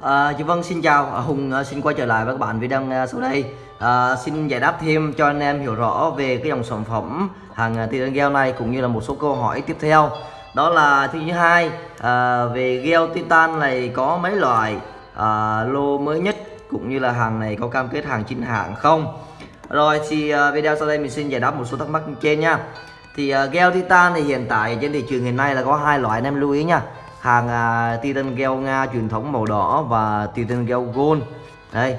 À, chị Vân xin chào. À, Hùng à, xin quay trở lại với các bạn video à, sau đây. À, xin giải đáp thêm cho anh em hiểu rõ về cái dòng sản phẩm hàng tiền gel này cũng như là một số câu hỏi tiếp theo. Đó là thứ hai à, về gel titan này có mấy loại à, lô mới nhất cũng như là hàng này có cam kết hàng chính hãng không? Rồi thì à, video sau đây mình xin giải đáp một số thắc mắc trên nha. Thì à, gel titan thì hiện tại trên thị trường hiện nay là có hai loại anh em lưu ý nha hàng uh, titan gel nga truyền thống màu đỏ và titan gel gold. Đây.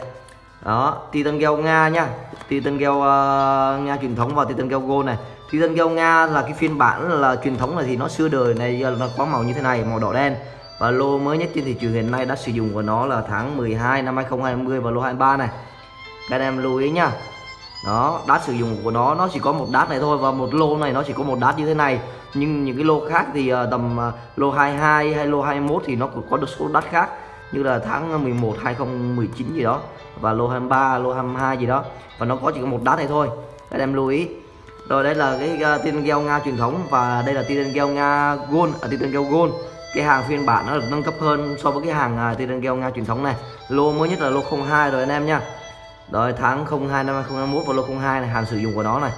Đó titan gel nga nha titan gel uh, à, nga truyền thống và titan gel gold này. Titan gel nga là cái phiên bản là truyền thống này thì nó xưa đời này nó có màu như thế này màu đỏ đen. Và lô mới nhất trên thị trường hiện nay đã sử dụng của nó là tháng 12 năm 2020 và lô 23 này. Các anh em lưu ý nhá đó đát sử dụng của nó nó chỉ có một đát này thôi và một lô này nó chỉ có một đát như thế này. Nhưng những cái lô khác thì uh, tầm uh, lô 22 hay lô 21 thì nó cũng có được số đát khác. Như là tháng 11 2019 gì đó và lô 23 lô 22 gì đó. Và nó có chỉ có một đát này thôi. Các em lưu ý. Rồi đây là cái uh, tiên gel nga truyền thống và đây là tiên gel nga gold ở à, tiên gel gold. Cái hàng phiên bản nó được nâng cấp hơn so với cái hàng uh, tiên gel nga truyền thống này. Lô mới nhất là lô 02 rồi anh em nha rồi tháng 02 năm 2021 và lô 02 này hàng sử dụng của nó này.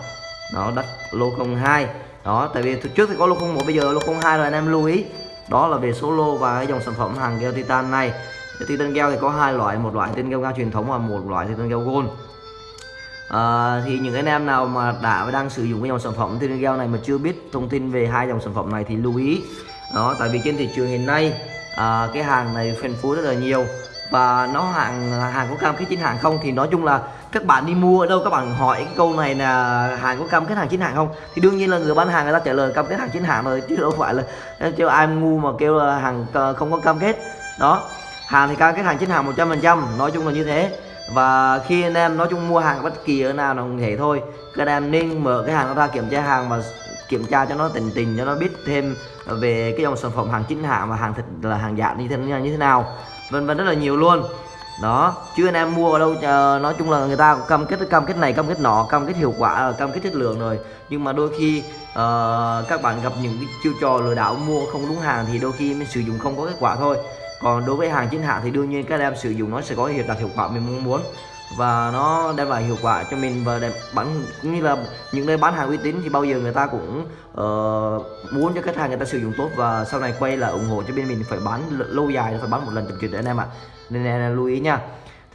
Nó đặt lô 02 đó tại vì trước thì có lô 01 bây giờ lô 02 rồi anh em lưu ý. Đó là về số lô và cái dòng sản phẩm hàng gel titan này. Cái titan gel thì có hai loại một loại titan gel nga truyền thống và một loại titan gel gold. À, thì những anh em nào mà đã và đang sử dụng cái dòng sản phẩm titan gel này mà chưa biết thông tin về hai dòng sản phẩm này thì lưu ý. Đó tại vì trên thị trường hiện nay à, cái hàng này phân phối rất là nhiều và nó hàng hàng có cam kết chính hãng không? Thì nói chung là các bạn đi mua ở đâu, các bạn hỏi cái câu này là hàng có cam kết hàng chính hãng không? Thì đương nhiên là người bán hàng người ta trả lời cam kết hàng chính hãng rồi, chứ đâu phải là cho ai ngu mà kêu là hàng ờ, không có cam kết. Đó, hàng thì cam kết hàng chính hãng 100% nói chung là như thế. Và khi anh em nói chung mua hàng bất kỳ ở nào là không thể thôi. Các anh em nên mở cái hàng ra kiểm tra hàng và kiểm tra cho nó tình tình, cho nó biết thêm về cái dòng sản phẩm hàng chính hãng và hàng thịt là hàng giả như thế như thế nào vân vân rất là nhiều luôn. Đó chứ anh em mua ở đâu uh, nói chung là người ta cam kết cam kết này cam kết nọ cam kết hiệu quả ờ, cam kết chất lượng rồi. Nhưng mà đôi khi uh, các bạn gặp những cái chiêu trò lừa đảo mua không đúng hàng thì đôi khi mình sử dụng không có kết quả thôi. Còn đối với hàng chính hãng thì đương nhiên các em sử dụng nó sẽ có hiệu đạt hiệu quả mình mong muốn và nó đem lại hiệu quả cho mình và đem bán cũng như là những nơi bán hàng uy tín thì bao giờ người ta cũng uh, muốn cho khách hàng người ta sử dụng tốt và sau này quay là ủng hộ cho bên mình phải bán lâu dài phải bán một lần chậm chuyện anh em ạ. Nên em lưu ý nha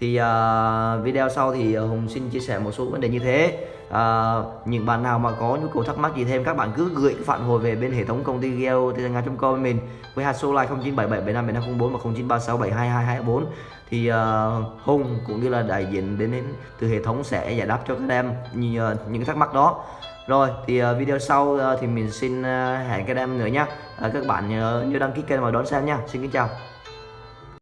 thì uh, video sau thì à, hùng xin chia sẻ một số vấn đề như thế. Uh, những bạn nào mà có nhu cầu thắc mắc gì thêm các bạn cứ gửi phản hồi về bên hệ thống công ty geo nga.com với mình. Với hạt số like 0977757504 và 0936722224 thì uh, Hùng cũng như là đại diện đến, đến từ hệ thống sẽ giải đáp cho các em những, uh, những thắc mắc đó. Rồi thì uh, video sau uh, thì mình xin uh, hẹn các em nữa nhé uh, các bạn nhớ, nhớ đăng ký kênh và đón xem nha. Xin kính chào.